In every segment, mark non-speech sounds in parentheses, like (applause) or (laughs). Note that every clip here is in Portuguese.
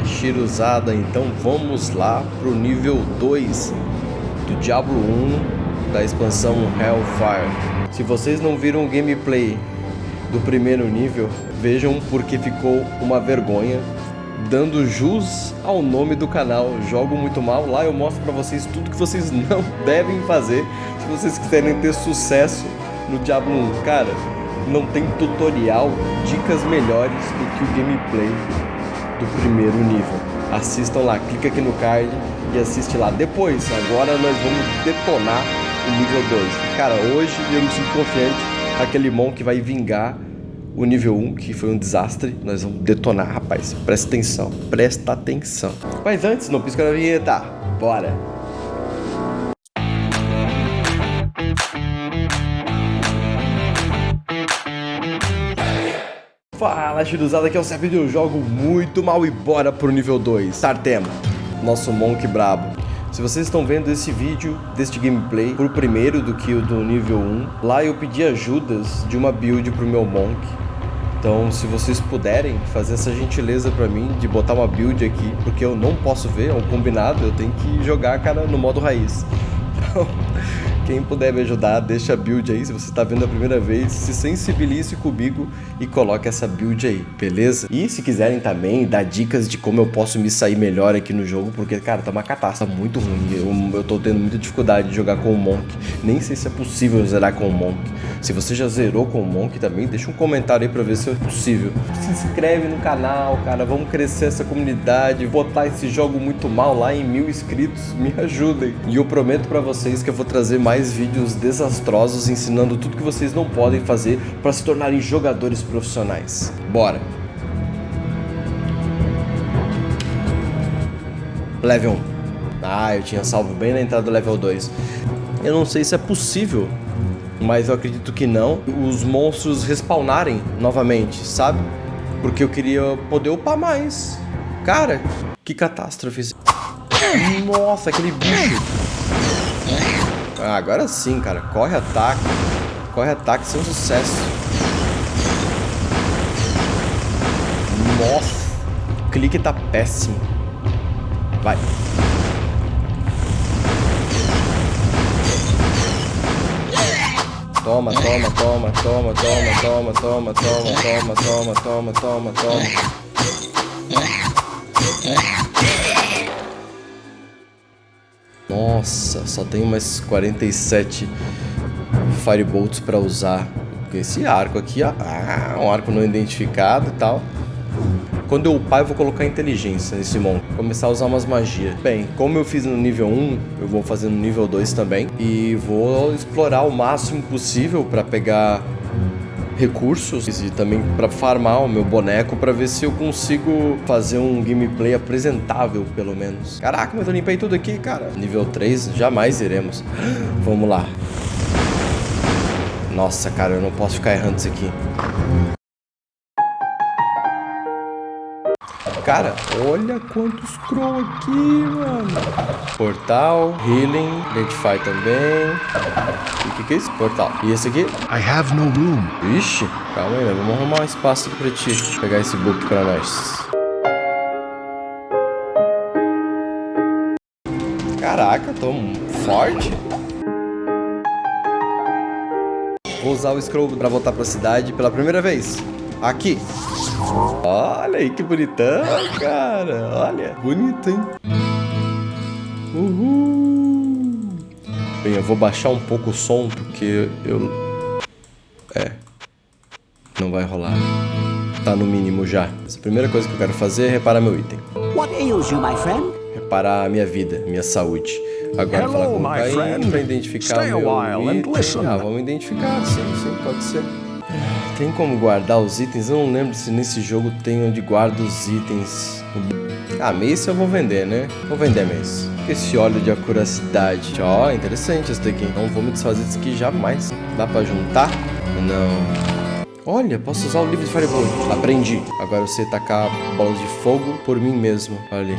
Shiruzada, então vamos lá pro nível 2 do Diablo 1 da expansão Hellfire. Se vocês não viram o gameplay do primeiro nível, vejam porque ficou uma vergonha, dando jus ao nome do canal Jogo Muito Mal. Lá eu mostro pra vocês tudo que vocês (laughs) não devem fazer se vocês quiserem ter sucesso no Diablo 1. Cara, não tem tutorial, dicas melhores do que o gameplay do primeiro nível. Assistam lá, clica aqui no card e assiste lá. Depois, agora nós vamos detonar o nível 2. Cara, hoje eu me sinto confiante, aquele Monk vai vingar o nível 1, que foi um desastre. Nós vamos detonar, rapaz. Presta atenção, presta atenção. Mas antes, não pisca na vinheta. Bora! Fala, Chiruzada, aqui é o Sérgio eu jogo muito mal e bora pro nível 2. Tartema, nosso Monk brabo. Se vocês estão vendo esse vídeo deste gameplay por primeiro do que o do nível 1, lá eu pedi ajudas de uma build pro meu Monk. Então, se vocês puderem fazer essa gentileza pra mim de botar uma build aqui, porque eu não posso ver, é um combinado, eu tenho que jogar, cara, no modo raiz. (laughs) Então, quem puder me ajudar, deixa a build aí. Se você está vendo a primeira vez, se sensibilize comigo e coloque essa build aí, beleza? E se quiserem também dar dicas de como eu posso me sair melhor aqui no jogo, porque, cara, tá uma catástrofe muito ruim. Eu, eu tô tendo muita dificuldade de jogar com o Monk. Nem sei se é possível zerar com o Monk. Se você já zerou com o Monk também, deixa um comentário aí pra ver se é possível. Se inscreve no canal, cara. Vamos crescer essa comunidade. Botar esse jogo muito mal lá em mil inscritos. Me (laughs) ajudem. E eu prometo pra vocês que eu vou trazer mais vídeos desastrosos ensinando tudo que vocês não podem fazer para se tornarem jogadores profissionais. Bora! Level 1. Ah, eu tinha salvo bem na entrada do level 2. Eu não sei se é possível, mas eu acredito que não, os monstros respawnarem novamente, sabe? Porque eu queria poder upar mais. Cara, que catástrofe. Nossa, aquele bicho. Ah, agora sim, cara. Corre ataque. Corre ataque sem sucesso. Nossa. O clique tá péssimo. Vai. Toma, toma, toma, toma, toma, toma, toma, toma, toma, toma, toma, toma, toma. Nossa, só tem mais 47 Firebolts para usar. Esse arco aqui, ah, um arco não identificado e tal. Quando eu upar, eu vou colocar inteligência nesse monstro. Começar a usar umas magias. Bem, como eu fiz no nível 1, eu vou fazer no nível 2 também. E vou explorar o máximo possível para pegar recursos e também para farmar o meu boneco para ver se eu consigo fazer um gameplay apresentável, pelo menos. Caraca, mas eu limpei tudo aqui, cara. Nível 3, jamais iremos. Vamos lá. Nossa, cara, eu não posso ficar errando isso aqui. Cara, olha quantos crow aqui, mano. Portal, healing, identify também. O que, que é isso? Portal. E esse aqui? I have no room. Ixi, calma aí, né? Vamos arrumar um espaço aqui pra ti. Vou pegar esse book pra nós. Caraca, tô forte. Vou usar o scroll pra voltar pra cidade pela primeira vez. Aqui. Olha aí que bonitão, cara. Olha. Bonito, hein? Uhul. Bem, eu vou baixar um pouco o som porque eu... É. Não vai rolar. Tá no mínimo já. a primeira coisa que eu quero fazer é reparar meu item. What ails you, my friend? Reparar a minha vida, minha saúde. Agora Hello, falar com o Caim pra identificar Stay meu item. Ah, vamos identificar, sim, sim, pode ser. Tem como guardar os itens? Eu não lembro se nesse jogo tem onde guarda os itens. Ah, Mace eu vou vender, né? Vou vender Mace. Esse óleo de acuracidade. Ó, oh, interessante esse daqui. Não vou me desfazer disso aqui jamais. Dá pra juntar? Não. Olha, posso usar o livro de Fireball. Aprendi. Agora eu sei tacar bolas de fogo por mim mesmo. Olha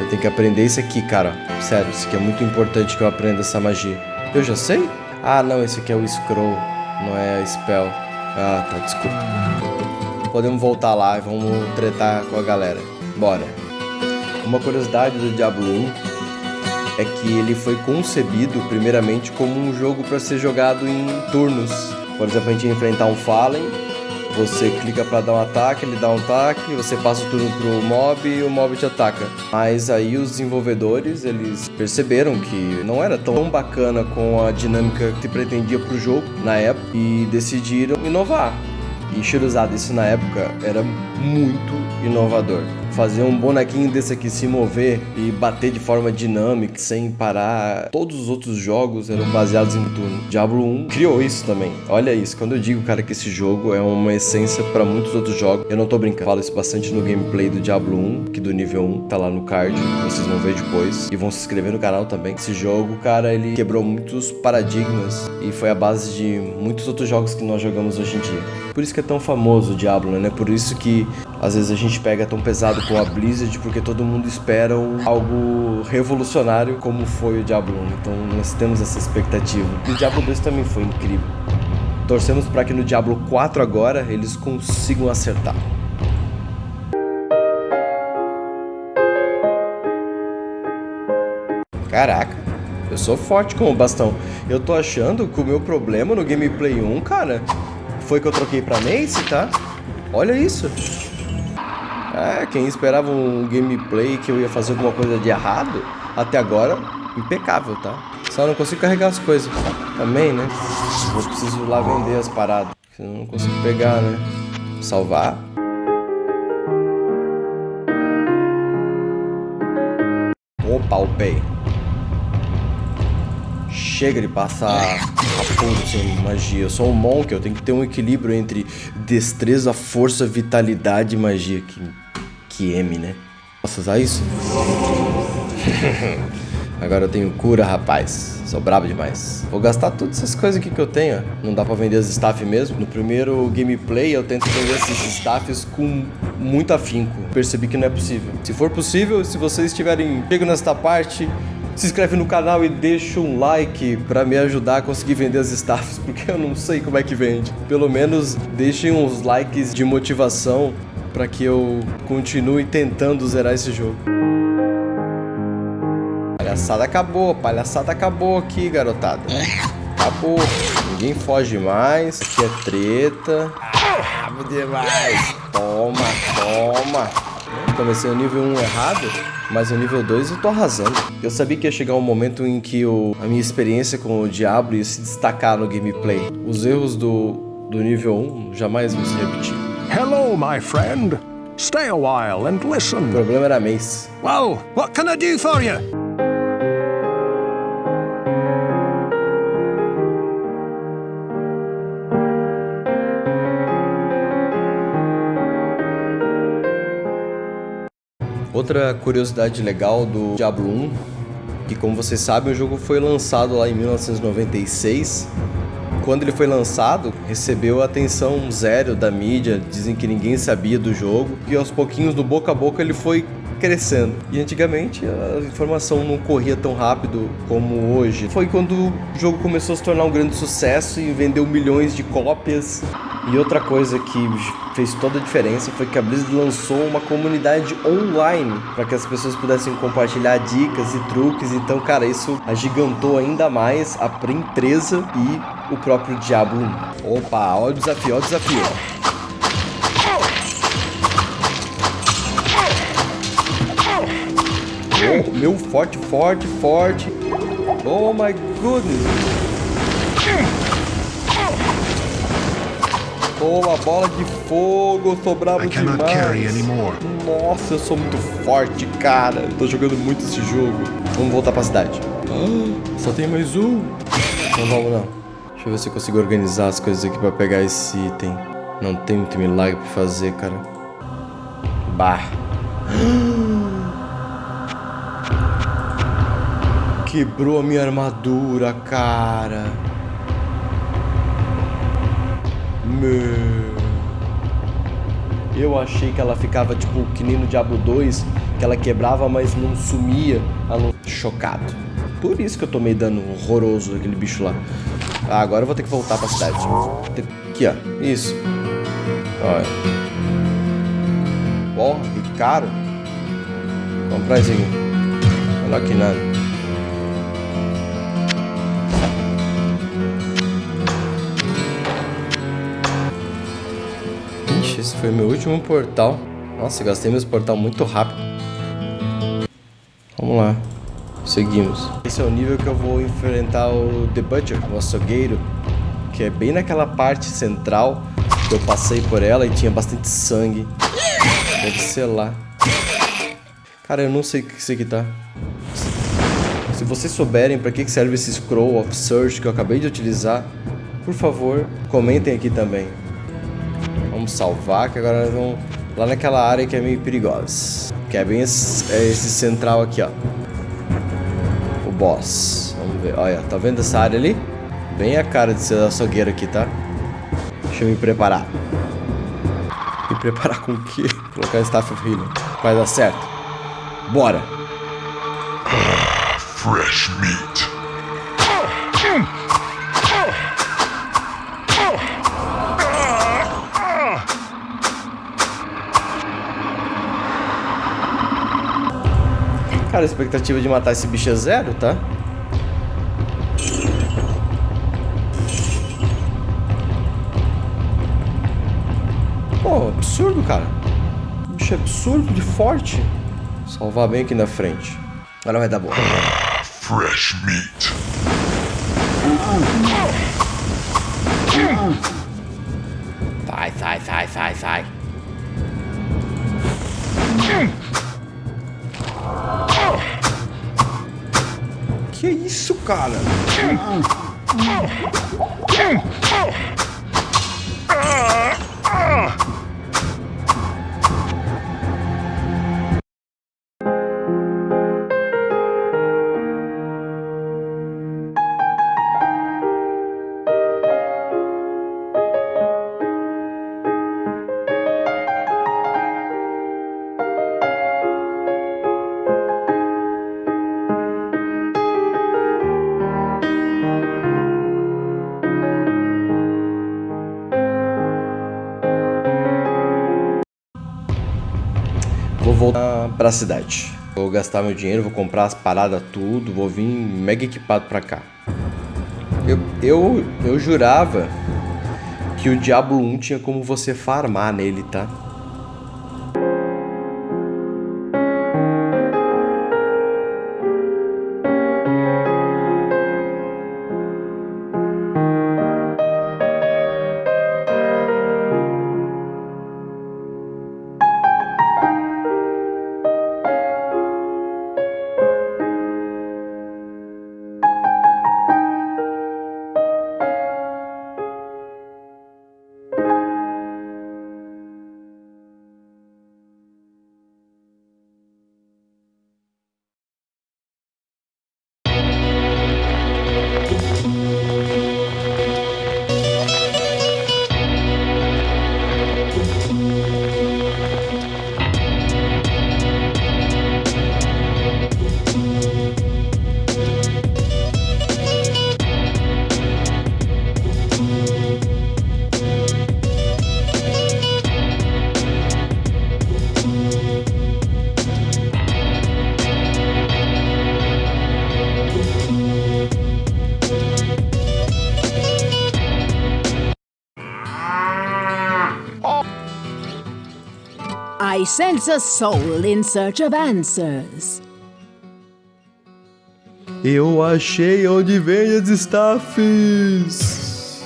Eu tenho que aprender isso aqui, cara. Sério, isso aqui é muito importante que eu aprenda essa magia. Eu já sei? Ah, não, esse aqui é o Scroll. Não é a Spell. Ah, tá, desculpa. Podemos voltar lá e vamos tretar com a galera. Bora. Uma curiosidade do Diablo 1 é que ele foi concebido primeiramente como um jogo para ser jogado em turnos. Por exemplo, a gente ia enfrentar um Fallen, você clica para dar um ataque, ele dá um ataque, você passa o turno pro mob e o mob te ataca. Mas aí os desenvolvedores, eles perceberam que não era tão bacana com a dinâmica que pretendia pro jogo na época e decidiram inovar. E Shiruzada, isso na época era muito inovador fazer um bonequinho desse aqui se mover e bater de forma dinâmica, sem parar. Todos os outros jogos eram baseados em turno. Diablo 1 criou isso também. Olha isso, quando eu digo, cara, que esse jogo é uma essência para muitos outros jogos, eu não tô brincando. Falo isso bastante no gameplay do Diablo 1, que do nível 1 tá lá no card, vocês vão ver depois. E vão se inscrever no canal também. Esse jogo, cara, ele quebrou muitos paradigmas e foi a base de muitos outros jogos que nós jogamos hoje em dia. Por isso que é tão famoso o Diablo, né? Por isso que às vezes a gente pega tão pesado com a Blizzard porque todo mundo espera algo revolucionário como foi o Diablo 1. Então nós temos essa expectativa. E o Diablo 2 também foi incrível. Torcemos para que no Diablo 4 agora eles consigam acertar. Caraca, eu sou forte com o bastão. Eu tô achando que o meu problema no gameplay 1, cara, foi que eu troquei pra Mace, tá? Olha isso. É, quem esperava um gameplay que eu ia fazer alguma coisa de errado, até agora, impecável, tá? Só não consigo carregar as coisas. Também, né? Eu preciso lá vender as paradas. Senão não consigo pegar, né? Salvar. Opa, upei. Chega de passar a sem magia. Eu sou um monk, eu tenho que ter um equilíbrio entre destreza, força, vitalidade e magia. Que que M, né? Posso usar isso? (laughs) Agora eu tenho cura, rapaz. Sou brabo demais. Vou gastar todas essas coisas aqui que eu tenho. Não dá pra vender as staff mesmo. No primeiro gameplay eu tento vender esses staffs com muito afinco. Percebi que não é possível. Se for possível, se vocês estiverem pego nesta parte, se inscreve no canal e deixa um like para me ajudar a conseguir vender as staffs, (laughs) porque eu não sei como é que vende. Pelo menos deixem uns likes de motivação para que eu continue tentando zerar esse jogo. Palhaçada acabou, palhaçada acabou aqui, garotada. Acabou. Ninguém foge mais. Aqui é treta. Bravo demais. Toma, toma. Comecei o nível 1 errado, mas o nível 2 eu tô arrasando. Eu sabia que ia chegar um momento em que a minha experiência com o Diablo ia se destacar no gameplay. Os erros do, do nível 1 jamais vão se repetir. Hello, my friend. Stay a while and listen. O problema era Mace. Well, what can I do for you? Outra curiosidade legal do Diablo 1, que como vocês sabem, o jogo foi lançado lá em 1996 quando ele foi lançado, recebeu atenção zero da mídia, dizem que ninguém sabia do jogo, e aos pouquinhos, do boca a boca, ele foi crescendo. E antigamente a informação não corria tão rápido como hoje. Foi quando o jogo começou a se tornar um grande sucesso e vendeu milhões de cópias. E outra coisa que fez toda a diferença foi que a Blizzard lançou uma comunidade online para que as pessoas pudessem compartilhar dicas e truques. Então, cara, isso agigantou ainda mais a empresa e o próprio Diablo 1. Opa, olha o desafio, olha o desafio. Oh, meu forte, forte, forte. Oh my goodness. Toma, bola de fogo, sou bravo demais. Nossa, eu sou muito forte, cara. Tô jogando muito esse jogo. Vamos voltar pra cidade. (gasps) Só tem mais um. (laughs) Não vamos não. Deixa eu ver se eu consigo organizar as coisas aqui pra pegar esse item. Não tem muito milagre pra fazer, cara. Bah. (gasps) Quebrou a minha armadura, cara. Meu. Eu achei que ela ficava tipo que nem no Diablo 2, que ela quebrava, mas não sumia. Ela... Chocado. Por isso que eu tomei dano horroroso daquele bicho lá. Ah, agora eu vou ter que voltar pra cidade. Aqui, ó. Isso. Olha. Porra, que caro. comprar isso aqui. Melhor que nada. Foi meu último portal. Nossa, gastei meus portal muito rápido. Vamos lá. Seguimos. Esse é o nível que eu vou enfrentar o The Butcher, o açougueiro. Que é bem naquela parte central. Que eu passei por ela e tinha bastante sangue. Deve ser lá. Cara, eu não sei o que isso aqui tá. Se vocês souberem para que serve esse Scroll of Search que eu acabei de utilizar, por favor, comentem aqui também. Vamos salvar, que agora nós vamos lá naquela área que é meio perigosa. Que é bem esse, é esse central aqui, ó. O boss. Vamos ver. Olha, tá vendo essa área ali? Bem a cara de ser açougueiro aqui, tá? Deixa eu me preparar. Me preparar com o quê? Colocar Staff of Healing. Vai dar certo. Bora! Fresh meat. Cara, a expectativa de matar esse bicho é zero, tá? Pô, absurdo, cara. Bicho é absurdo de forte. Salvar bem aqui na frente. Agora vai dar bom. Fresh meat. Sai, sai, sai, sai, sai. Que isso, cara? Vou pra cidade. Vou gastar meu dinheiro, vou comprar as paradas tudo, vou vir mega equipado pra cá. Eu, eu, eu jurava que o Diablo 1 tinha como você farmar nele, tá? I sense a soul in search of answers. Eu achei onde vem as staffs.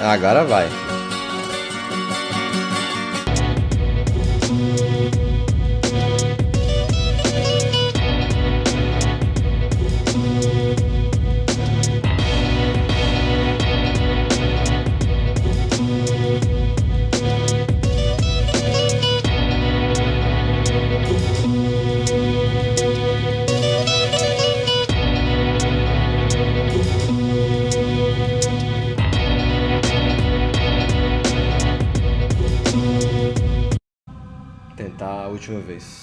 Agora vai. Última vez.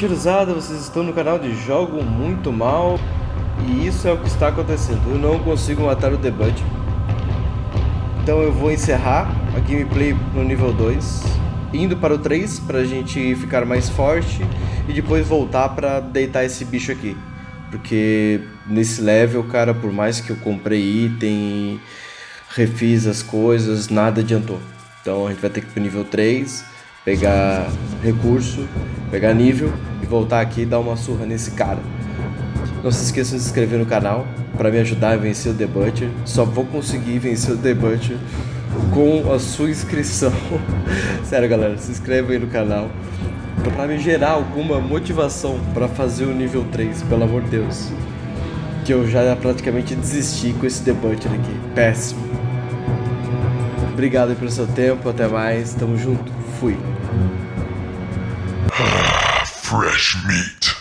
Bem, Shiruzada, vocês estão no canal de Jogo Muito Mal E isso é o que está acontecendo. Eu não consigo matar o debut Então eu vou encerrar a gameplay no nível 2 Indo para o 3 para a gente ficar mais forte E depois voltar para deitar esse bicho aqui. Porque nesse level, cara, por mais que eu comprei item Refiz as coisas, nada adiantou. Então a gente vai ter que ir para nível 3 pegar recurso, pegar nível voltar aqui e dar uma surra nesse cara. Não se esqueçam de se inscrever no canal para me ajudar a vencer o The Butcher. Só vou conseguir vencer o The Butcher com a sua inscrição. (laughs) Sério, galera, se inscreve aí no canal para me gerar alguma motivação para fazer o nível 3, pelo amor de Deus. Que eu já praticamente desisti com esse The Butcher aqui. Péssimo. Obrigado pelo seu tempo, até mais, tamo junto, fui. Fresh meat.